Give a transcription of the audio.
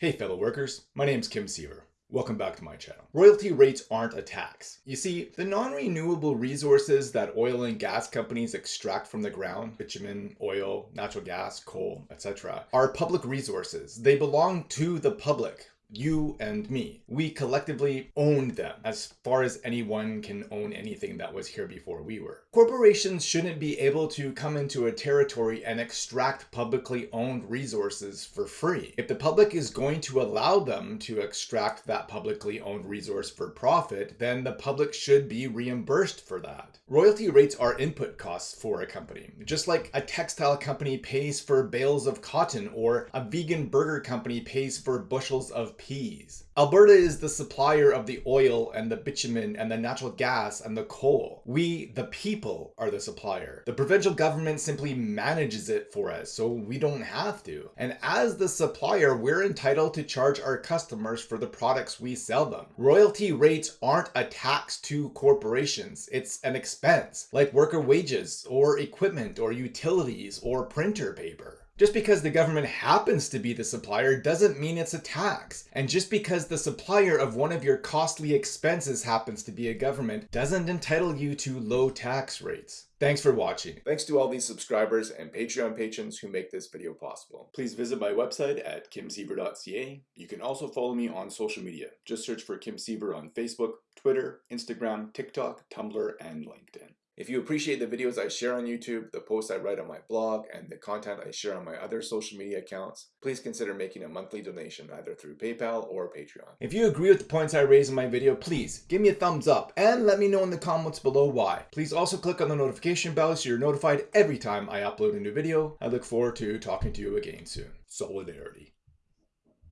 Hey fellow workers, my name's Kim Siever. Welcome back to my channel. Royalty rates aren't a tax. You see, the non-renewable resources that oil and gas companies extract from the ground, bitumen, oil, natural gas, coal, etc., are public resources. They belong to the public you and me. We collectively owned them as far as anyone can own anything that was here before we were. Corporations shouldn't be able to come into a territory and extract publicly owned resources for free. If the public is going to allow them to extract that publicly owned resource for profit, then the public should be reimbursed for that. Royalty rates are input costs for a company, just like a textile company pays for bales of cotton or a vegan burger company pays for bushels of peas. Alberta is the supplier of the oil and the bitumen and the natural gas and the coal. We, the people, are the supplier. The provincial government simply manages it for us, so we don't have to. And as the supplier, we're entitled to charge our customers for the products we sell them. Royalty rates aren't a tax to corporations. It's an expense, like worker wages, or equipment, or utilities, or printer paper. Just because the government happens to be the supplier doesn't mean it's a tax. And just because the supplier of one of your costly expenses happens to be a government doesn't entitle you to low tax rates. Thanks for watching. Thanks to all these subscribers and Patreon patrons who make this video possible. Please visit my website at kimsiever.ca. You can also follow me on social media. Just search for Kim Siever on Facebook, Twitter, Instagram, TikTok, Tumblr, and LinkedIn. If you appreciate the videos I share on YouTube, the posts I write on my blog, and the content I share on my other social media accounts, please consider making a monthly donation either through PayPal or Patreon. If you agree with the points I raise in my video, please give me a thumbs up and let me know in the comments below why. Please also click on the notification bell so you're notified every time I upload a new video. I look forward to talking to you again soon. Solidarity.